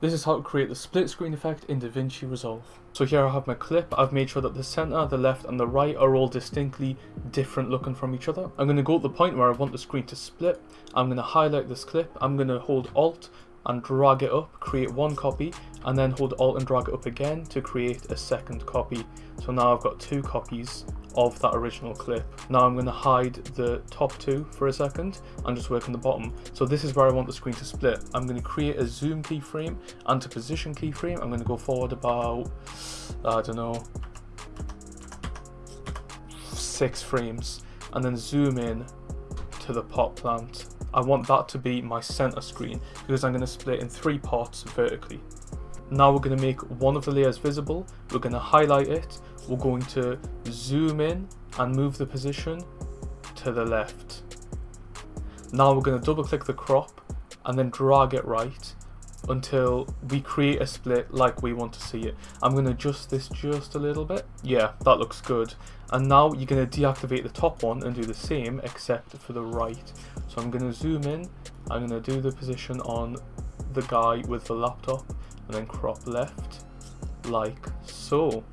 This is how to create the split screen effect in DaVinci Resolve. So here I have my clip, I've made sure that the center, the left and the right are all distinctly different looking from each other. I'm going to go to the point where I want the screen to split, I'm going to highlight this clip, I'm going to hold alt and drag it up, create one copy, and then hold alt and drag it up again to create a second copy. So now I've got two copies of that original clip. Now I'm going to hide the top two for a second and just work on the bottom. So this is where I want the screen to split. I'm going to create a zoom keyframe and to position keyframe. I'm going to go forward about, I don't know, six frames and then zoom in to the pot plant. I want that to be my center screen because I'm going to split in three parts vertically. Now we're going to make one of the layers visible, we're going to highlight it, we're going to zoom in and move the position to the left. Now we're going to double click the crop and then drag it right until we create a split like we want to see it. I'm going to adjust this just a little bit. Yeah, that looks good. And now you're going to deactivate the top one and do the same except for the right. So I'm going to zoom in, I'm going to do the position on the guy with the laptop and then crop left like so.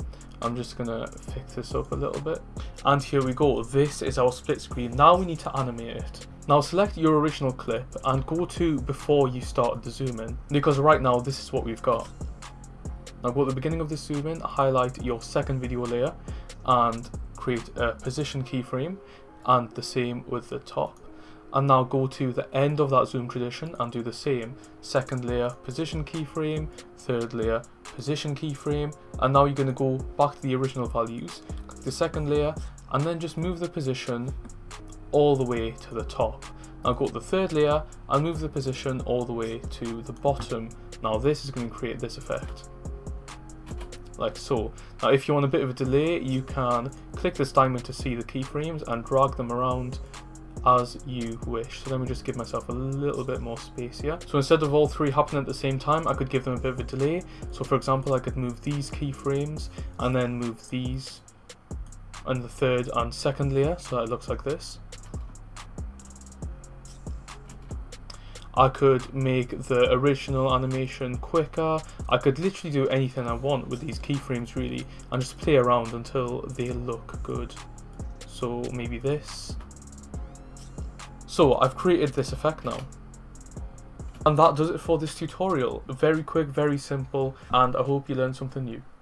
I'm just gonna fix this up a little bit. And here we go, this is our split screen. Now we need to animate it. Now select your original clip and go to before you start the zoom in, because right now this is what we've got. Now go to the beginning of the zoom in, highlight your second video layer and create a position keyframe and the same with the top and now go to the end of that zoom tradition and do the same. Second layer position keyframe. Third layer position keyframe. And now you're going to go back to the original values. Click the second layer and then just move the position all the way to the top. Now go to the third layer and move the position all the way to the bottom. Now this is going to create this effect. Like so. Now if you want a bit of a delay you can click this diamond to see the keyframes and drag them around as you wish. So let me just give myself a little bit more space here. So instead of all three happening at the same time, I could give them a bit of a delay. So for example, I could move these keyframes and then move these and the third and second layer so that it looks like this. I could make the original animation quicker. I could literally do anything I want with these keyframes really and just play around until they look good. So maybe this. So I've created this effect now. And that does it for this tutorial. Very quick, very simple, and I hope you learned something new.